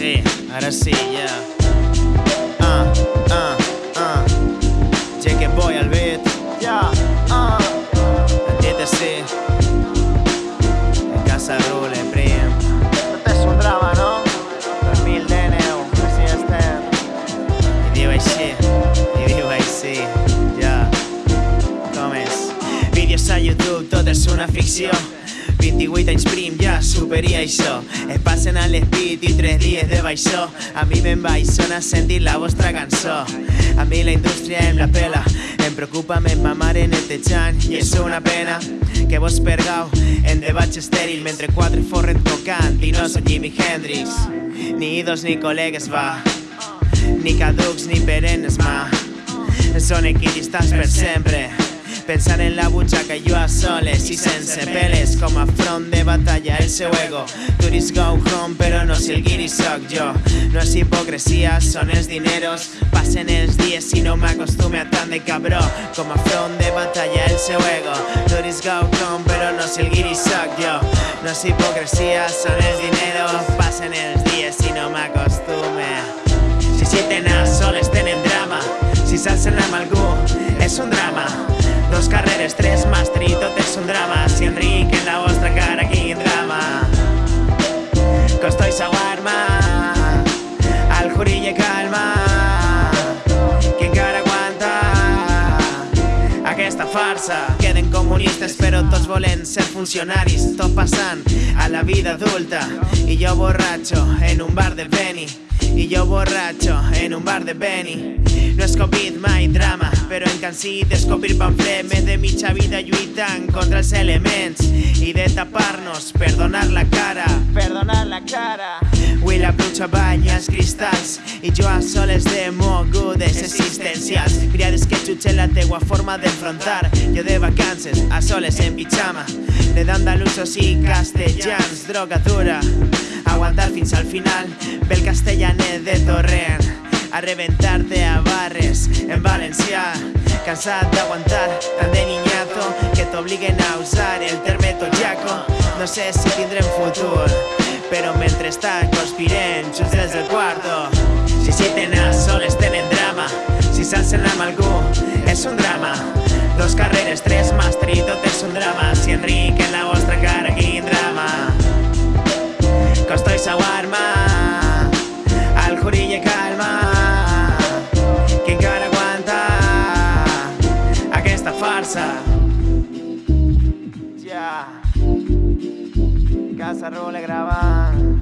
Sí, ahora sí, ya. Ah, ah, ah. Llegué voy al beat. Ya, ah. sí. En casa rule, prim. Tot és un drama, no? 2010, així estem. I diu així, i diu així, ja. Com és? Vídeos a YouTube, tot és una ficció. 28 anys prim, ja superia això. Es passen a l'espit i 3 dies de baixó. A mi me'n vaig sona sentir la vostra cançó. A mi la indústria em la pela. Em preocupa més ma mare netejant i és una pena que vos pergau en debats estèril mentre quatre forren tocant i no són Jimi Hendrix. Ni ídols ni col·legues, va. Ni caducs ni perennes, ma. Són equidistants per sempre. Pensar en la butxaca jo a soles i sense peles com a front de batalla el seu ego Turis go home però no si el guiri soc jo No és hipocresia, són els dineros. Passen els dies i no m'acostume a tant de cabró Com a front de batalla el seu ego Turis go home però no si el guiri soc jo No és hipocresia, són els dineros. Passen els dies i no m'acostume Si si tenen soles tenen drama. Si s'alcen amb algú és un drama Dos carreres, tres tot és un drama farsa. Queden comunistes però tots volen ser funcionaris Tot passant a la vida adulta. I jo borratxo en un bar de Beni. I jo borratxo en un bar de Beni. No és Covid, mai drama, però en cansi d'escopir pamflet Més de mitja vida lluitant contra els elements. I de tapar-nos per donar la cara. Per donar la cara. Avui la pluja banya els cristalls i jo a soles de mogudes existencials. Criades que jutgen la teua forma d'enfrontar. Jo de vacances a soles en pijama. De d'andalusos i castellans Droga dura, aguantar fins al final Pel castellanet de torrent a reventar-te a barres en valencià Cansat d'aguantar tant de niñato que t'obliguen a usar el terme toyaco. No sé si tindrem futur però mentrestant conspirem junts des del quarto Si si tenen soles drama. Si s'alcen amb algú és un drama. Dos carreres, tres màster i tot és un drama. Si Enric en la vostra cara quin drama. Costo i Saguarma Al Jurille calma. Que encara aguanta aquesta farsa. Ja. Casa Rule gravant.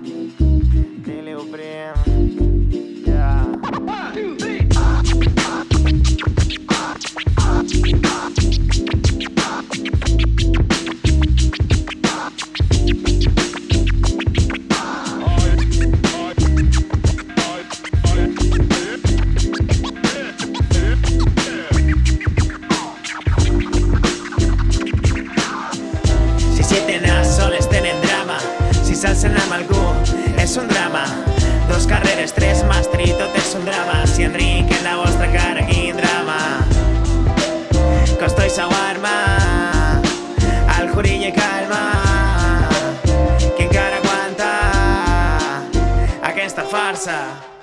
Algú és un drama. Dos carreres, tres màster i tot un drama. Si Enric en la vostra cara quin drama. Costo i Saguarma Al Jurille calma. Que encara aguanta aquesta farsa